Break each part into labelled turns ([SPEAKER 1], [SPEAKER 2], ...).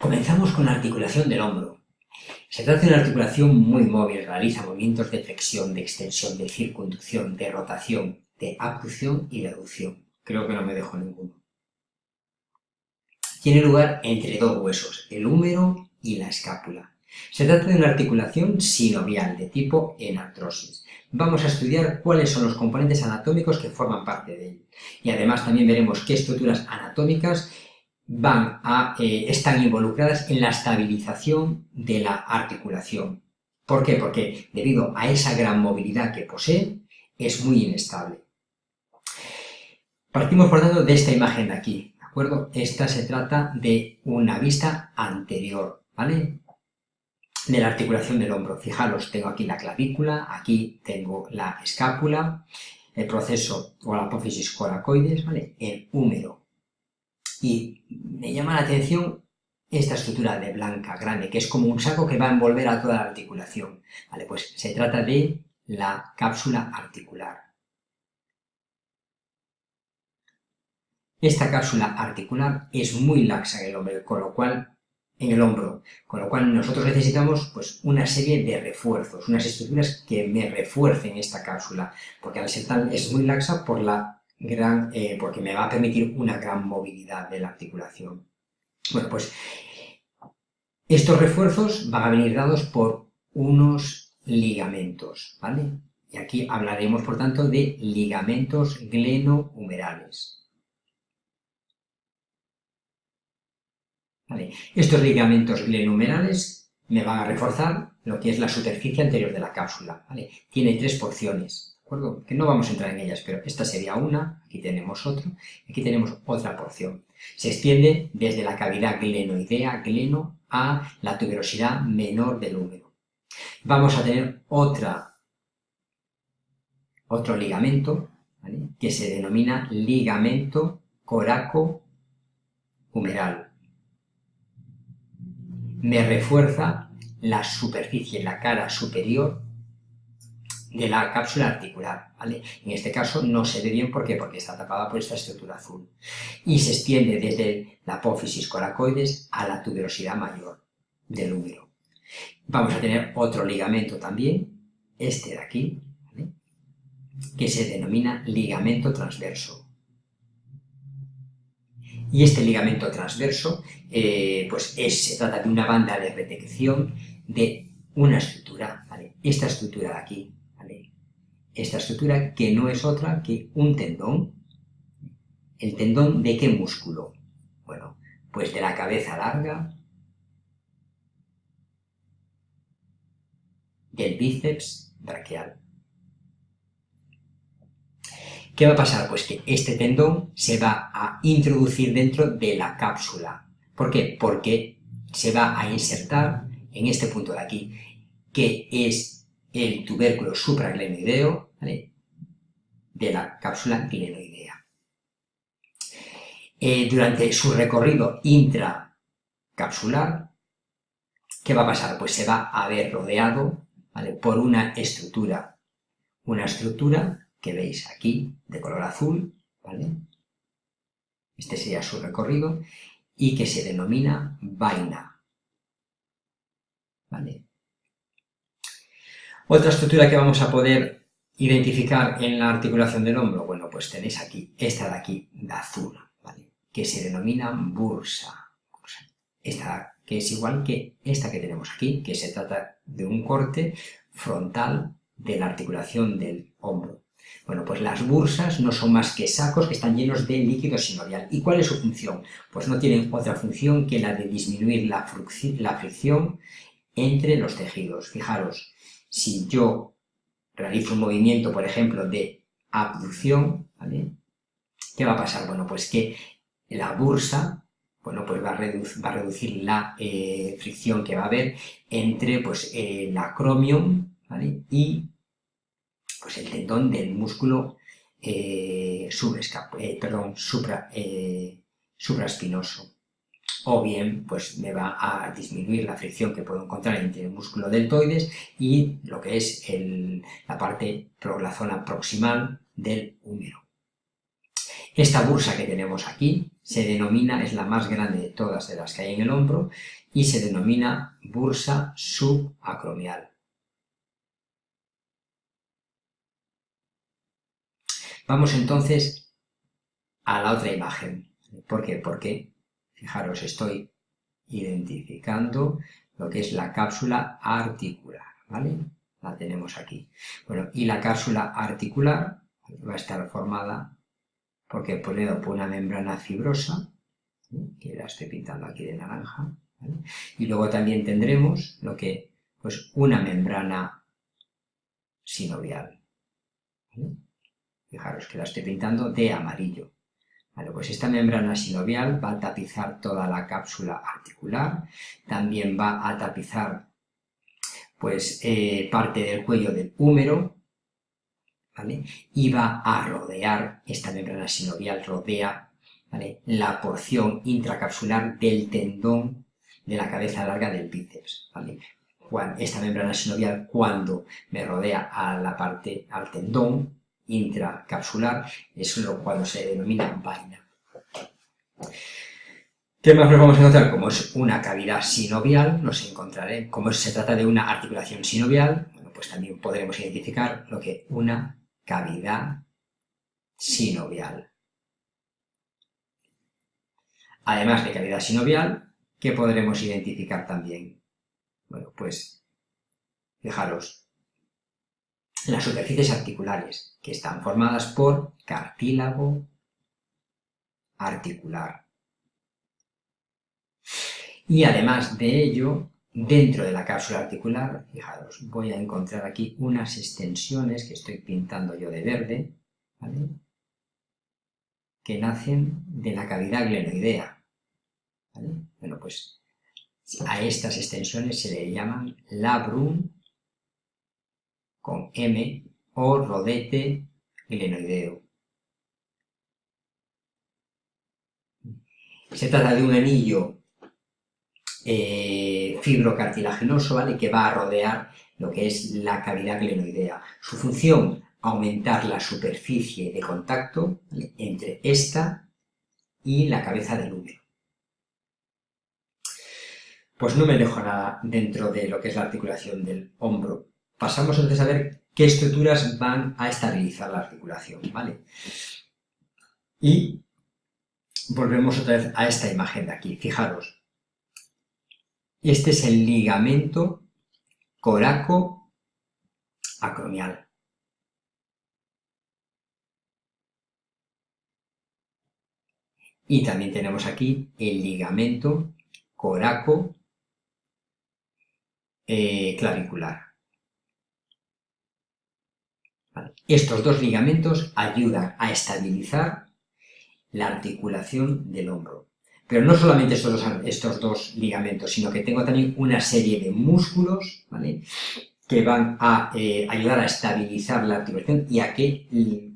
[SPEAKER 1] Comenzamos con la articulación del hombro. Se trata de una articulación muy móvil, realiza movimientos de flexión, de extensión, de circunducción, de rotación, de abducción y de aducción. Creo que no me dejo ninguno. Tiene lugar entre dos huesos, el húmero y la escápula. Se trata de una articulación sinovial de tipo enartrosis. Vamos a estudiar cuáles son los componentes anatómicos que forman parte de él. Y además también veremos qué estructuras anatómicas van a, eh, están involucradas en la estabilización de la articulación. ¿Por qué? Porque debido a esa gran movilidad que posee, es muy inestable. Partimos por tanto de esta imagen de aquí, ¿de acuerdo? Esta se trata de una vista anterior, ¿vale? de la articulación del hombro. Fijaros, tengo aquí la clavícula, aquí tengo la escápula, el proceso o la apófisis coracoides, ¿vale? El húmero. Y me llama la atención esta estructura de blanca grande, que es como un saco que va a envolver a toda la articulación. ¿Vale? Pues se trata de la cápsula articular. Esta cápsula articular es muy laxa en el hombre, con lo cual en el hombro, con lo cual nosotros necesitamos pues, una serie de refuerzos, unas estructuras que me refuercen esta cápsula, porque al ser tan, es muy laxa por la eh, porque me va a permitir una gran movilidad de la articulación. Bueno, pues estos refuerzos van a venir dados por unos ligamentos, ¿vale? Y aquí hablaremos, por tanto, de ligamentos glenohumerales. Estos ligamentos glenohumerales me van a reforzar lo que es la superficie anterior de la cápsula. Tiene tres porciones, ¿de Que no vamos a entrar en ellas, pero esta sería una, aquí tenemos otro, aquí tenemos otra porción. Se extiende desde la cavidad glenoidea, gleno, a la tuberosidad menor del húmero. Vamos a tener otra, otro ligamento, que se denomina ligamento coraco-humeral me refuerza la superficie, la cara superior de la cápsula articular, ¿vale? En este caso no se ve bien, ¿por qué? Porque está tapada por esta estructura azul. Y se extiende desde la apófisis coracoides a la tuberosidad mayor del húmero. Vamos a tener otro ligamento también, este de aquí, que se denomina ligamento transverso. Y este ligamento transverso, eh, pues se trata de una banda de protección de una estructura, ¿vale? Esta estructura de aquí. Esta estructura que no es otra que un tendón. ¿El tendón de qué músculo? Bueno, pues de la cabeza larga, del bíceps braquial. ¿Qué va a pasar? Pues que este tendón se va a introducir dentro de la cápsula. ¿Por qué? Porque se va a insertar en este punto de aquí, que es el tubérculo supraglenoideo de la cápsula glenoidea. Eh, durante su recorrido intracapsular, ¿qué va a pasar? Pues se va a ver rodeado por una estructura, una estructura que veis aquí, de color azul, ¿vale? Este sería su recorrido, y que se denomina vaina. ¿Vale? Otra estructura que vamos a poder identificar en la articulación del hombro, bueno, pues tenéis aquí, esta de aquí, de azul. Que se denomina bursa. Esta que es igual que esta que tenemos aquí, que se trata de un corte frontal de la articulación del hombro. Bueno, pues las bursas no son más que sacos que están llenos de líquido sinovial. ¿Y cuál es su función? Pues no tienen otra función que la de disminuir la, fricción entre los tejidos. Fijaros, si yo realizo un movimiento, por ejemplo, de abducción. ¿Qué va a pasar? Bueno, pues que la bursa bueno, pues va a, reducir, la eh, fricción que va a haber entre pues, el acromion y pues el tendón del músculo eh, eh, perdón, supra, eh, supraespinoso. O bien, pues me va a disminuir la fricción que puedo encontrar entre el músculo deltoides y lo que es la parte, la zona proximal del húmero. Esta bursa que tenemos aquí se denomina, es la más grande de todas de las que hay en el hombro, y se denomina bursa subacromial. Vamos entonces a la otra imagen. ¿Por qué? Porque, fijaros, estoy identificando lo que es la cápsula articular, ¿vale? La tenemos aquí. Bueno, y la cápsula articular va a estar formada porque por una membrana fibrosa, que la estoy pintando aquí de naranja, y luego también tendremos lo que, pues una membrana sinovial. Fijaros que la estoy pintando de amarillo. Pues esta membrana sinovial va a tapizar toda la cápsula articular, también va a tapizar pues eh, parte del cuello del húmero, ¿vale? Y va a rodear, esta membrana sinovial rodea ¿vale? la porción intracapsular del tendón de la cabeza larga del bíceps, ¿vale? Esta membrana sinovial cuando me rodea a la parte, al tendón intracapsular, es lo cuando se denomina vaina. ¿Qué más nos vamos a encontrar? Como es una cavidad sinovial, nos encontraré, como se trata de una articulación sinovial, bueno, pues también podremos identificar lo que una cavidad sinovial. Además de cavidad sinovial, ¿qué podremos identificar también? Bueno, pues, fijaros, las superficies articulares, que están formadas por cartílago articular. Y además de ello, dentro de la cápsula articular, fijaros, voy a encontrar aquí unas extensiones que estoy pintando yo de verde, que nacen de la cavidad glenoidea. Bueno, pues a estas extensiones se le llaman labrum con M o rodete glenoideo. Se trata de un anillo eh, fibrocartilaginoso, ¿vale? Que va a rodear lo que es la cavidad glenoidea. Su función, aumentar la superficie de contacto entre esta y la cabeza del úmero. Pues no me dejo nada dentro de lo que es la articulación del hombro. Pasamos entonces a ver qué estructuras van a estabilizar la articulación, ¿vale? Y volvemos otra vez a esta imagen de aquí. Fijaros, este es el ligamento coraco-acromial. Y también tenemos aquí el ligamento coraco eh, clavicular. Estos dos ligamentos ayudan a estabilizar la articulación del hombro. Pero no solamente estos dos, ligamentos, sino que tengo también una serie de músculos, ¿vale? que van a eh, ayudar a estabilizar la articulación y a que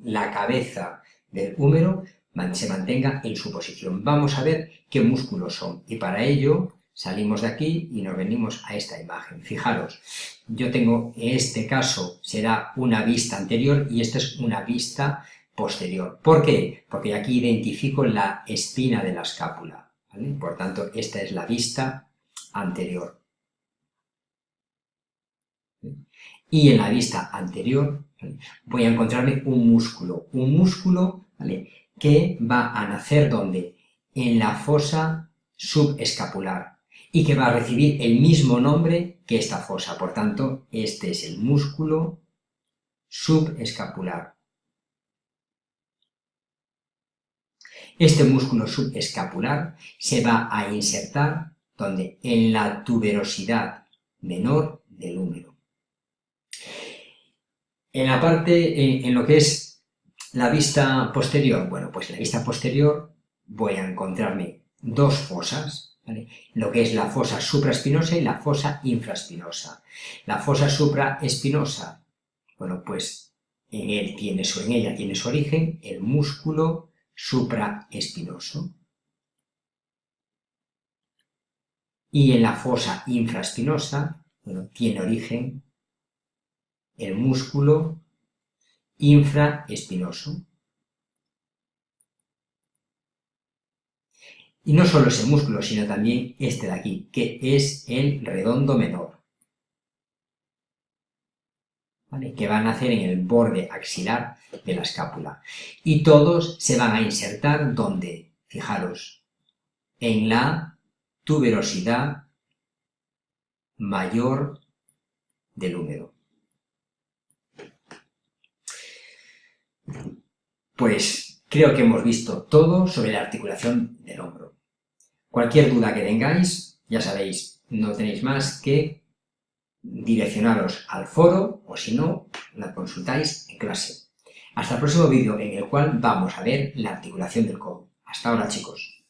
[SPEAKER 1] la cabeza del húmero se mantenga en su posición. Vamos a ver qué músculos son y para ello salimos de aquí y nos venimos a esta imagen. Fijaros, yo tengo, en este caso será una vista anterior y esta es una vista posterior. ¿Por qué? Porque aquí identifico la espina de la escápula. Por tanto, esta es la vista anterior. Y en la vista anterior voy a encontrarme un músculo, un músculo que va a nacer ¿dónde? En la fosa subescapular y que va a recibir el mismo nombre que esta fosa. Por tanto, este es el músculo subescapular. Este músculo subescapular se va a insertar donde en la tuberosidad menor del húmero. En la parte, en, lo que es la vista posterior, bueno, pues en la vista posterior voy a encontrarme dos fosas, lo que es la fosa supraespinosa y la fosa infraespinosa. La fosa supraespinosa, bueno, pues en, él tiene su, en ella tiene su origen el músculo supraespinoso. Y en la fosa infraespinosa, tiene origen el músculo infraespinoso. Y no solo ese músculo, sino también este de aquí, que es el redondo menor. que van a hacer en el borde axilar de la escápula. Y todos se van a insertar donde, fijaros, en la tuberosidad mayor del húmero. Pues creo que hemos visto todo sobre la articulación del hombro. Cualquier duda que tengáis, ya sabéis, no tenéis más que direccionaros al foro o si no, la consultáis en clase. Hasta el próximo vídeo en el cual vamos a ver la articulación del codo. Hasta ahora chicos.